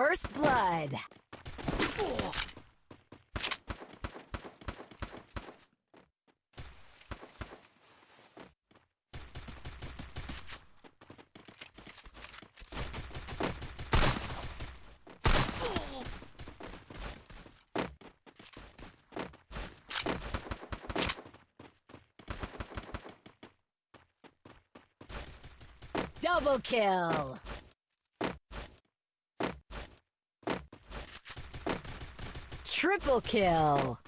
First blood. Double kill! Triple kill!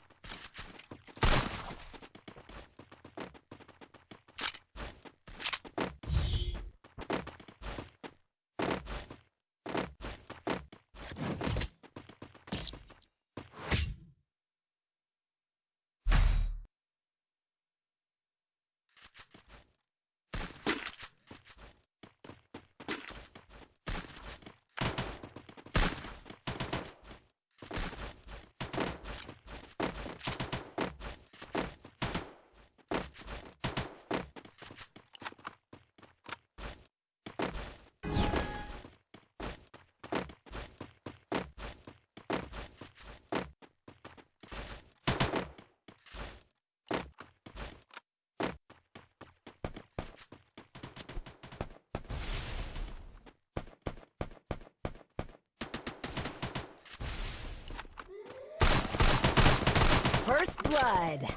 First blood.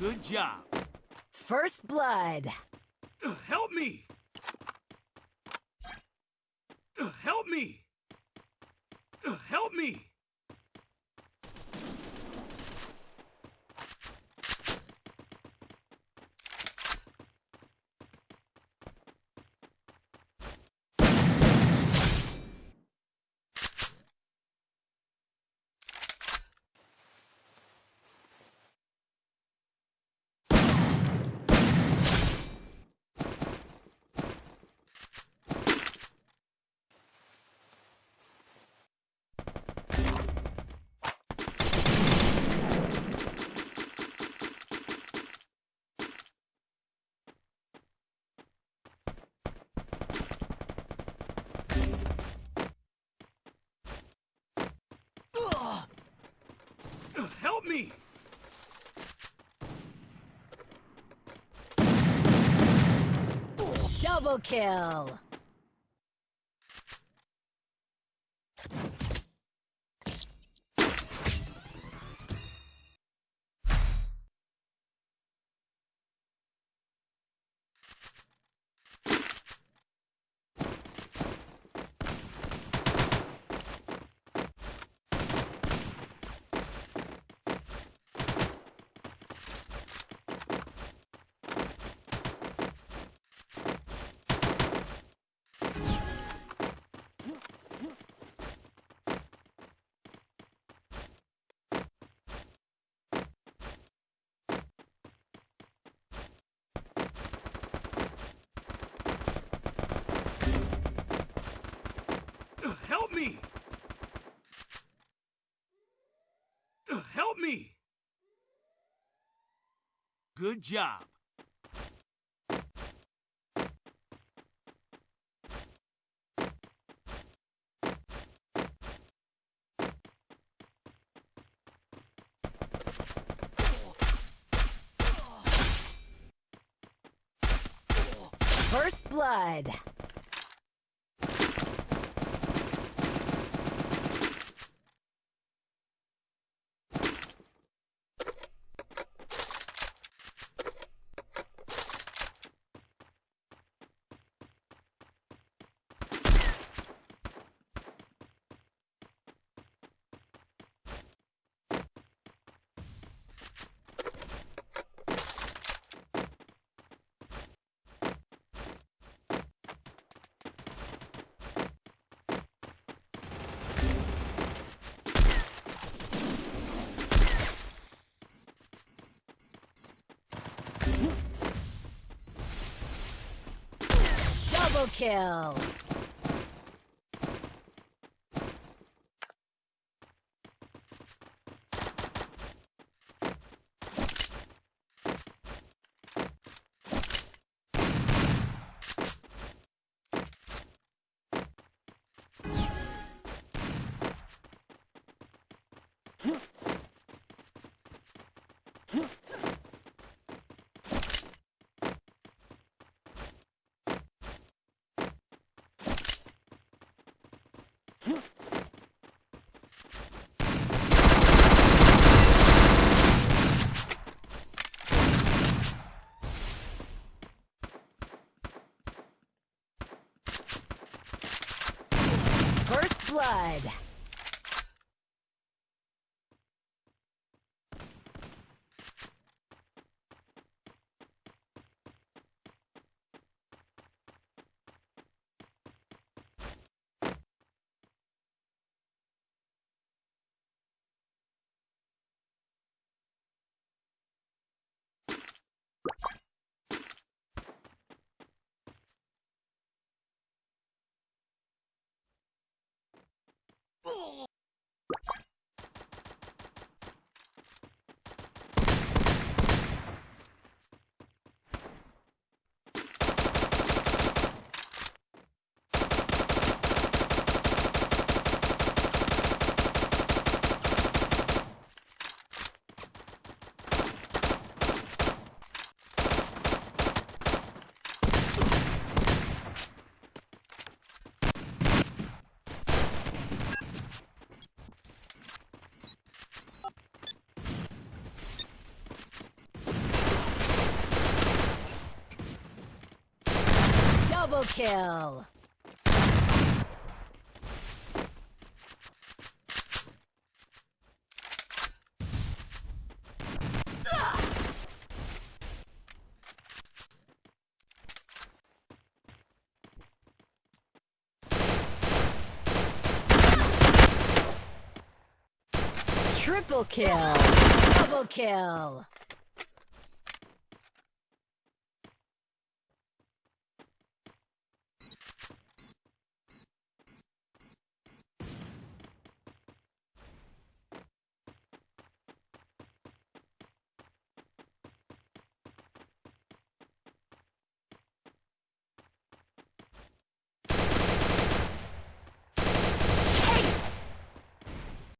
Good job. First blood. Help me! Help me! Help me! Uh, Help me! Help me! Good job. First Blood. Kill. First blood. おお！Double kill. Triple kill. Double kill.